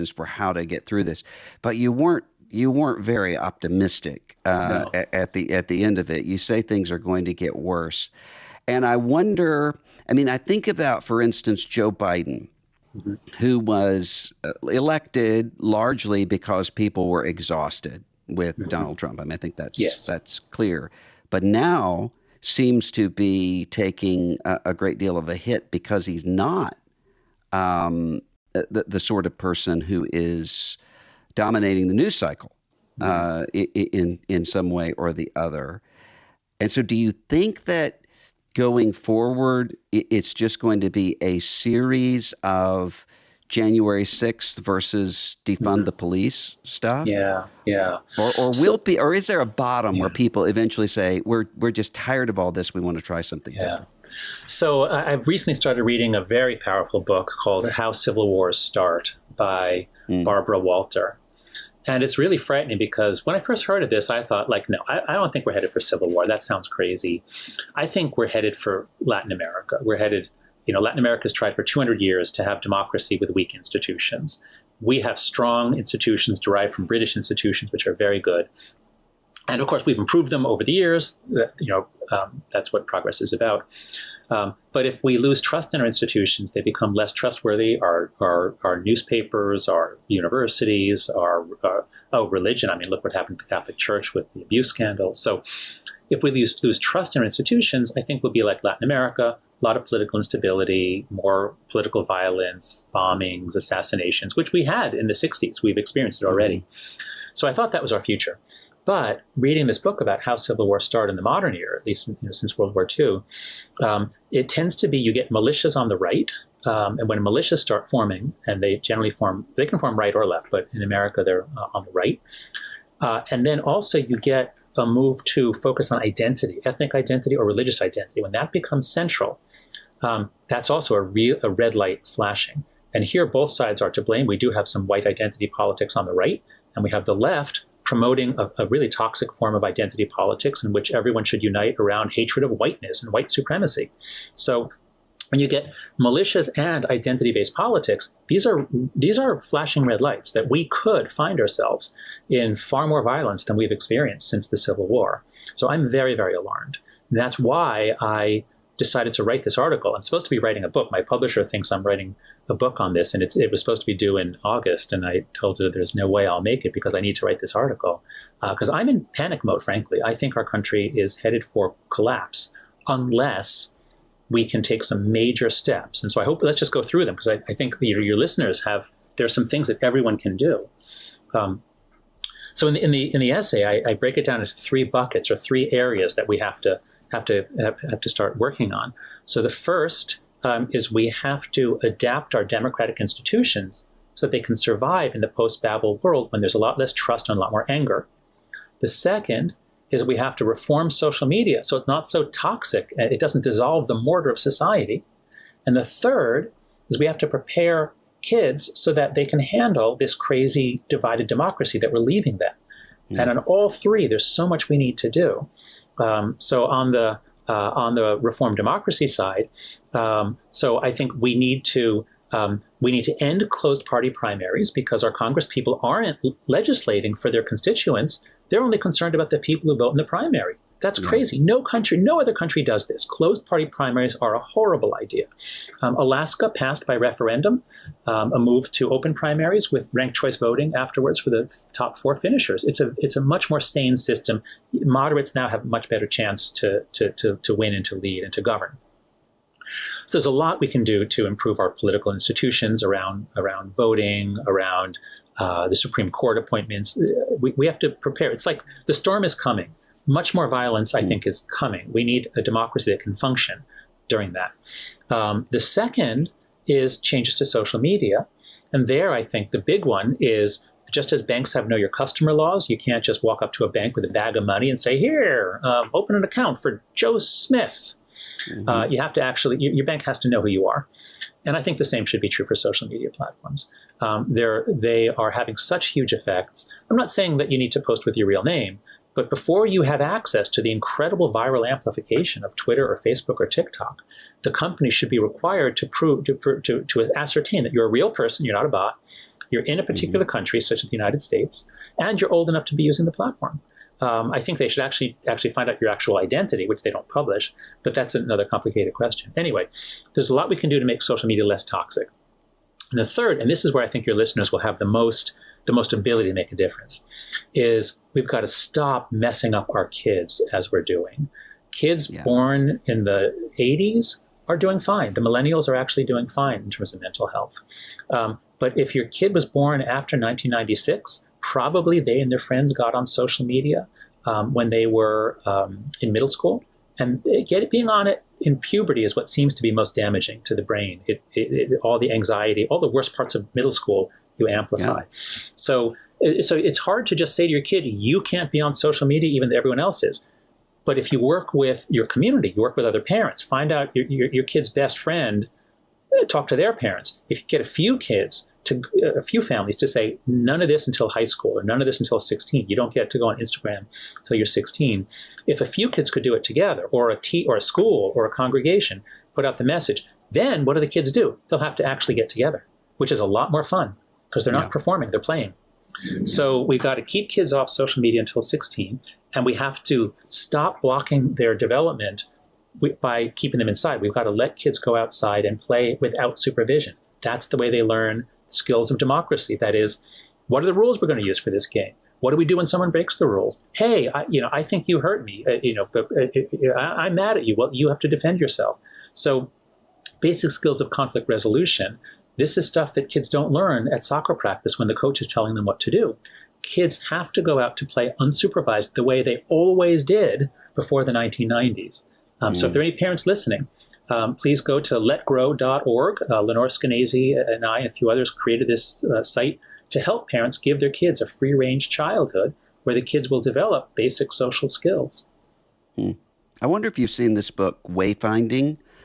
for how to get through this, but you weren't you weren't very optimistic uh, no. at, at, the at the end of it. You say things are going to get worse, and I wonder. I mean, I think about, for instance, Joe Biden, mm-hmm. who was uh, elected largely because people were exhausted with mm-hmm. Donald Trump. I mean, I think that's yes. that's clear. But now seems to be taking a, a great deal of a hit because he's not um, the, the sort of person who is dominating the news cycle uh, in in some way or the other. And so, do you think that going forward, it's just going to be a series of January 6th versus defund mm-hmm. the police stuff? Yeah, yeah. Or, or will so, be, or is there a bottom yeah. where people eventually say, we're, we're just tired of all this, we want to try something yeah. different? So uh, I've recently started reading a very powerful book called How Civil Wars Start by mm. Barbara Walter. And it's really frightening because when I first heard of this, I thought, like, no, I, I, don't think we're headed for civil war. That sounds crazy. I think we're headed for Latin America. We're headed you know, Latin America has tried for 200 years to have democracy with weak institutions. We have strong institutions derived from British institutions, which are very good. And of course, we've improved them over the years. You know, um, that's what progress is about. Um, but if we lose trust in our institutions, they become less trustworthy. Our, our, our newspapers, our universities, our, our oh, religion. I mean, look what happened to the Catholic Church with the abuse scandal. So if we lose, lose trust in our institutions, I think we'll be like Latin America, a lot of political instability, more political violence, bombings, assassinations, which we had in the 60s. We've experienced it already. Mm-hmm. So I thought that was our future. But reading this book about how civil war started in the modern era, at least you know, since World War II, um, it tends to be you get militias on the right. Um, and when militias start forming, and they generally form, they can form right or left, but in America they're uh, on the right. Uh, and then also you get a move to focus on identity, ethnic identity or religious identity. When that becomes central, um, that's also a, real, a red light flashing. And here, both sides are to blame. We do have some white identity politics on the right, and we have the left promoting a, a, really toxic form of identity politics in which everyone should unite around hatred of whiteness and white supremacy. So when you get militias and identity-based politics, these are these are flashing red lights that we could find ourselves in far more violence than we've experienced since the Civil War. So I'm very, very alarmed. And that's why I decided to write this article. I'm supposed to be writing a book. My publisher thinks I'm writing a book on this, and it was supposed to be due in August. And I told her there's no way I'll make it because I need to write this article. Because uh, I'm in panic mode, frankly. I think our country is headed for collapse unless we can take some major steps. And so I hope let's just go through them because I, I, think your, your listeners have there's some things that everyone can do. Um, so in the, in the in the essay, I, I break it down into three buckets or three areas that we have to have to have, have to start working on. So the first um, is we have to adapt our democratic institutions so that they can survive in the post-Babel world when there's a lot less trust and a lot more anger. The second is we have to reform social media so it's not so toxic, it doesn't dissolve the mortar of society. And the third is we have to prepare kids so that they can handle this crazy divided democracy that we're leaving them. Mm. And on all three, there's so much we need to do. Um, so on the uh, on the reform democracy side, um, so I think we need to um, we need to end closed party primaries because our Congress people aren't legislating for their constituents. They're only concerned about the people who vote in the primary. That's yeah. crazy. No country, no other country does this. Closed party primaries are a horrible idea. Um, Alaska passed by referendum um, a move to open primaries with ranked choice voting afterwards for the top four finishers. It's a it's a much more sane system. Moderates now have a much better chance to to to, to win and to lead and to govern. So there's a lot we can do to improve our political institutions around around voting, around uh, the Supreme Court appointments. We, we have to prepare. It's like the storm is coming much more violence, I hmm. think, is coming. We need a democracy that can function during that. Um, the second is changes to social media. And there, I think the big one is just as banks have know your customer laws, you can't just walk up to a bank with a bag of money and say, here, um, open an account for Joe Smith. Mm-hmm. Uh, you have to actually, you, your bank has to know who you are. And I think the same should be true for social media platforms. Um, they're, they are having such huge effects. I'm not saying that you need to post with your real name, but before you have access to the incredible viral amplification of Twitter or Facebook or TikTok, the company should be required to prove to, for, to, to ascertain that you're a real person, you're not a bot, you're in a particular mm-hmm. country, such as the United States, and you're old enough to be using the platform. Um, I think they should actually actually find out your actual identity, which they don't publish, but that's another complicated question. Anyway, there's a lot we can do to make social media less toxic. And the third, and this is where I think your listeners will have the most the most ability to make a difference, is we've got to stop messing up our kids as we're doing. Kids yeah. born in the 80s are doing fine. The millennials are actually doing fine in terms of mental health. Um, but if your kid was born after 1996, probably they and their friends got on social media um, when they were um, in middle school. And get, being on it in puberty is what seems to be most damaging to the brain. It, it, it, all the anxiety, all the worst parts of middle school, you amplify. Yeah. So, so it's hard to just say to your kid, you can't be on social media even though everyone else is. But if you work with your community, you work with other parents, find out your, your, your kid's best friend, eh, talk to their parents. If you get a few kids to eh, a few families to say none of this until high school or none of this until 16. You don't get to go on Instagram until you're 16. If a few kids could do it together, or a t or a school or a congregation put out the message, then what do the kids do? They'll have to actually get together, which is a lot more fun because they're not yeah. performing, they're playing. So we've got to keep kids off social media until 16, and we have to stop blocking their development by keeping them inside. We've got to let kids go outside and play without supervision. That's the way they learn skills of democracy. That is, what are the rules we're going to use for this game? What do we do when someone breaks the rules? Hey, I, you know, I think you hurt me. Uh, you know, but, uh, uh, I, I'm mad at you. Well, you have to defend yourself. So, basic skills of conflict resolution. This is stuff that kids don't learn at soccer practice when the coach is telling them what to do. Kids have to go out to play unsupervised the way they always did before the 1990s. Um, mm. So, if there are any parents listening, um, please go to letgrow.org. Uh, Lenore Skenazy and I and a few others created this uh, site to help parents give their kids a free range childhood where the kids will develop basic social skills. Hmm. I wonder if you've seen this book, Wayfinding